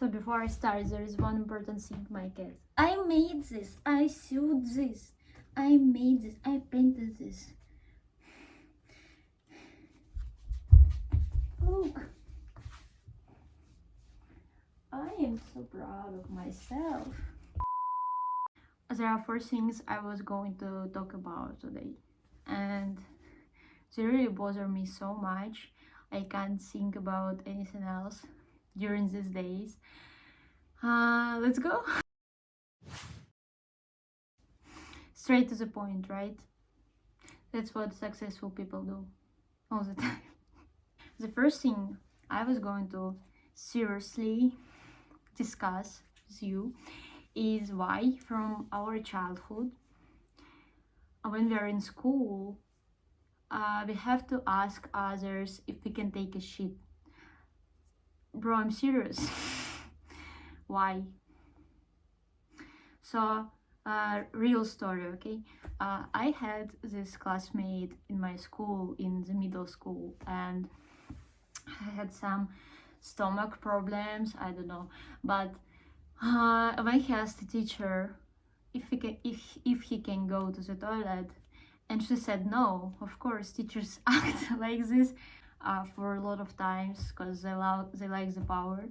So before I start, there is one important thing, my cat. I made this. I sewed this. I made this. I painted this. Look. I am so proud of myself. There are four things I was going to talk about today. And they really bother me so much. I can't think about anything else during these days. Uh, let's go. Straight to the point, right? That's what successful people do all the time. The first thing I was going to seriously discuss with you is why from our childhood when we are in school uh, we have to ask others if we can take a shit bro i'm serious. Why? So uh, real story okay? Uh, i had this classmate in my school in the middle school and i had some stomach problems i don't know. But uh, when he asked the teacher if he can if if he can go to the toilet and she said no of course teachers act like this uh, for a lot of times because they love they like the power.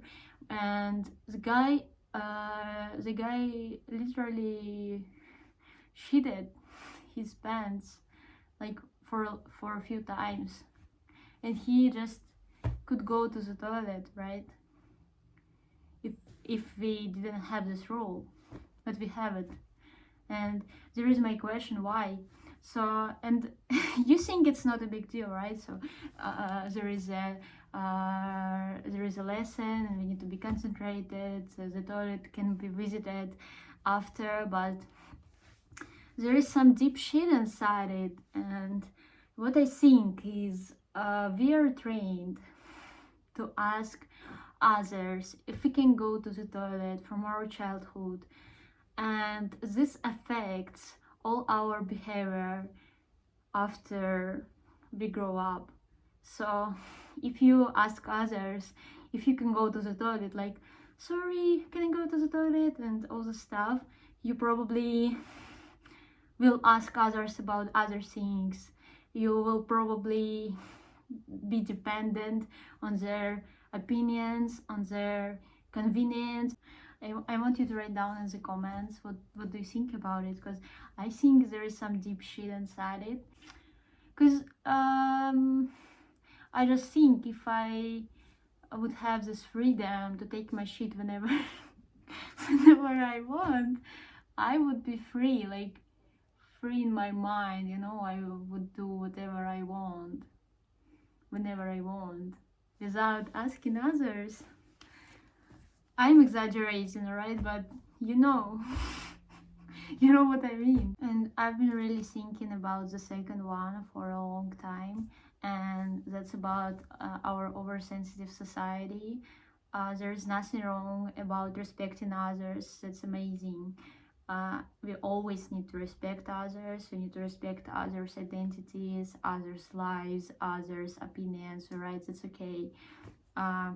And the guy uh, the guy literally shitted his pants like for for a few times. And he just could go to the toilet right? If if we didn't have this rule but we have it. And there is my question why so and you think it's not a big deal right? So uh, uh, there is a uh, there is a lesson and we need to be concentrated so the toilet can be visited after but there is some deep shit inside it. And what i think is uh, we are trained to ask others if we can go to the toilet from our childhood. And this affects all our behavior after we grow up. So if you ask others if you can go to the toilet like sorry can i go to the toilet? and all the stuff you probably will ask others about other things. You will probably be dependent on their opinions on their convenience I, I want you to write down in the comments what, what do you think about it because I think there is some deep shit inside it. Because um, I just think if I would have this freedom to take my shit whenever whenever I want I would be free like free in my mind you know I would do whatever I want whenever I want without asking others I'm exaggerating, right? But you know, you know what I mean. And I've been really thinking about the second one for a long time, and that's about uh, our oversensitive society. Uh, there's nothing wrong about respecting others, that's amazing. Uh, we always need to respect others, we need to respect others' identities, others' lives, others' opinions, right? It's okay. Uh,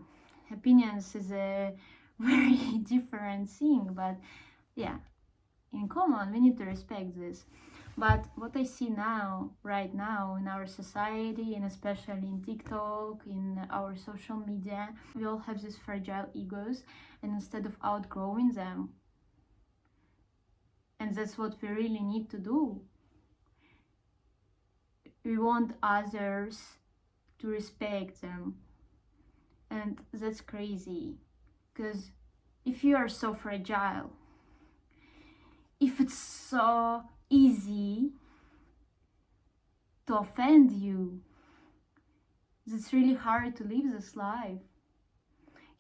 opinions is a very different thing but yeah in common we need to respect this. But what i see now right now in our society and especially in tiktok in our social media we all have these fragile egos and instead of outgrowing them and that's what we really need to do. We want others to respect them and that's crazy because if you are so fragile, if it's so easy to offend you, it's really hard to live this life.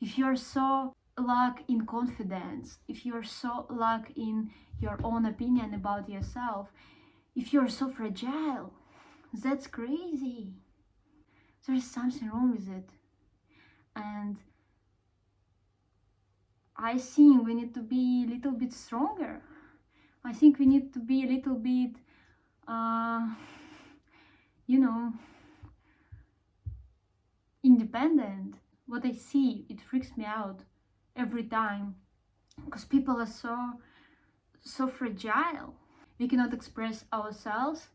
If you're so lack in confidence, if you're so lack in your own opinion about yourself, if you're so fragile, that's crazy. There's something wrong with it. And I think we need to be a little bit stronger. I think we need to be a little bit, uh, you know, independent. What I see, it freaks me out every time because people are so so fragile we cannot express ourselves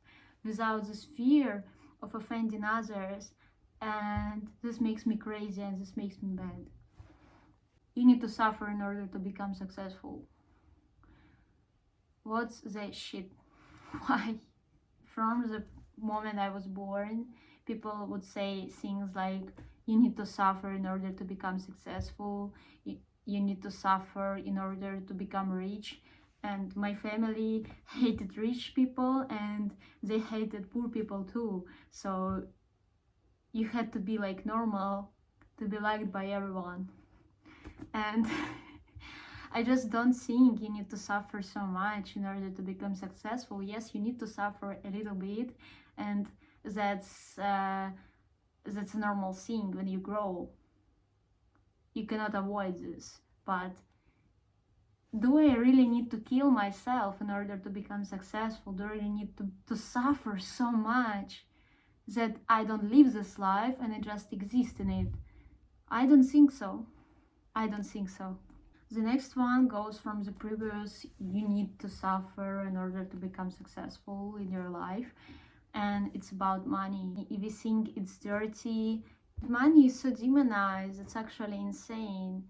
without this fear of offending others and this makes me crazy and this makes me bad you need to suffer in order to become successful. What's that shit? Why? From the moment i was born people would say things like you need to suffer in order to become successful. You, you need to suffer in order to become rich. And my family hated rich people and they hated poor people too. So you had to be like normal to be liked by everyone and I just don't think you need to suffer so much in order to become successful. Yes, you need to suffer a little bit, and that's uh, that's a normal thing when you grow. You cannot avoid this, but do I really need to kill myself in order to become successful? Do I really need to, to suffer so much that I don't live this life and I just exist in it? I don't think so. I don't think so. The next one goes from the previous you need to suffer in order to become successful in your life and it's about money. If you think it's dirty, money is so demonized, it's actually insane.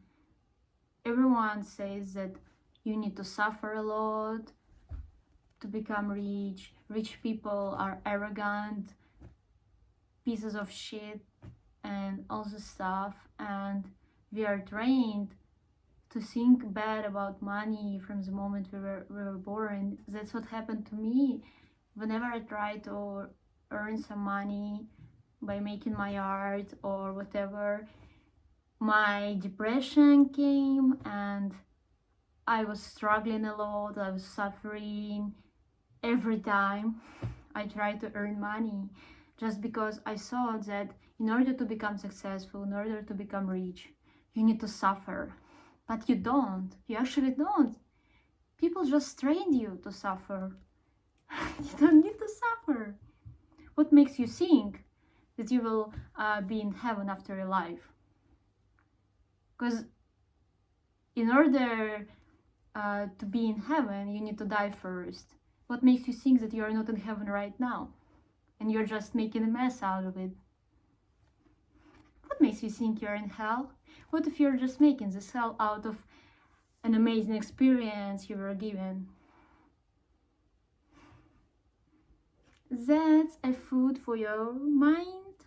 Everyone says that you need to suffer a lot to become rich. Rich people are arrogant, pieces of shit, and all this stuff. And we are trained to think bad about money from the moment we were, we were born. That's what happened to me. Whenever I tried to earn some money by making my art or whatever, my depression came and I was struggling a lot, I was suffering every time I tried to earn money just because I saw that in order to become successful, in order to become rich, you need to suffer. But you don't. You actually don't. People just train you to suffer. you don't need to suffer. What makes you think that you will uh, be in heaven after your life? Because in order uh, to be in heaven, you need to die first. What makes you think that you are not in heaven right now? And you're just making a mess out of it? What makes you think you're in hell? What if you're just making the cell out of an amazing experience you were given? That's a food for your mind.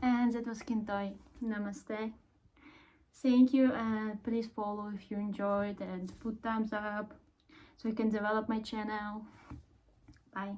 And that was Kintai. Namaste. Thank you and please follow if you enjoyed and put thumbs up so I can develop my channel. Bye.